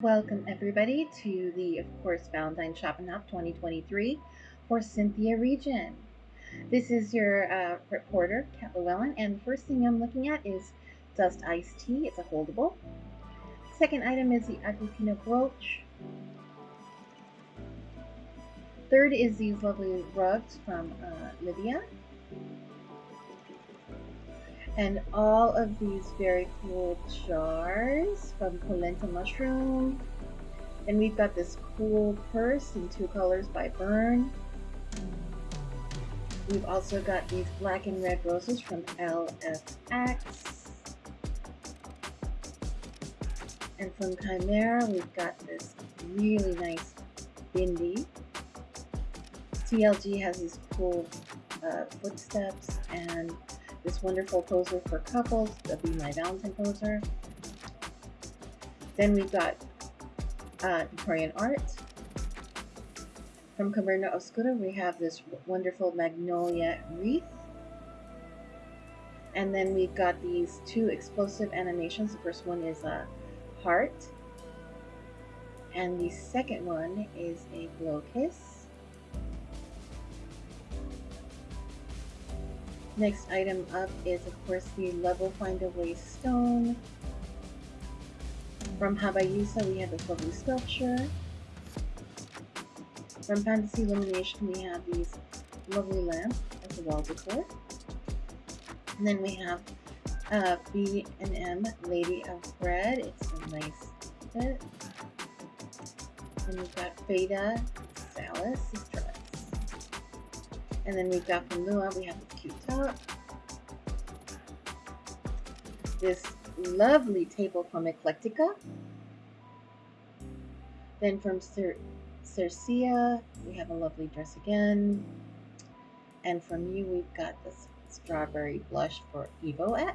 Welcome everybody to the, of course, Valentine Shopping Hop 2023 for Cynthia Region. This is your uh, reporter, Kat Llewellyn, and the first thing I'm looking at is Dust Iced Tea. It's a holdable. Second item is the Agripino Brooch. Third is these lovely rugs from uh, Livia. And all of these very cool jars from Polenta Mushroom. And we've got this cool purse in two colors by Burn. We've also got these black and red roses from LFX. And from Chimera, we've got this really nice bindi. TLG has these cool uh, footsteps and this wonderful poser for couples, the Be My Valentine poser. Then we've got uh, Victorian art. From Caverna Oscura, we have this wonderful magnolia wreath. And then we've got these two explosive animations. The first one is a heart. And the second one is a blow kiss. Next item up is, of course, the Level Find a Way Stone. From Habayusa, we have this lovely sculpture. From Fantasy Illumination, we have these lovely lamps as a wall decor. And then we have uh, B&M Lady of Bread. It's a nice fit. And we've got Beta Salis, dress. And then we've got from Lua, we have this cute top. This lovely table from Eclectica. Then from Cer we have a lovely dress again. And from you, we've got this strawberry blush for Evo X.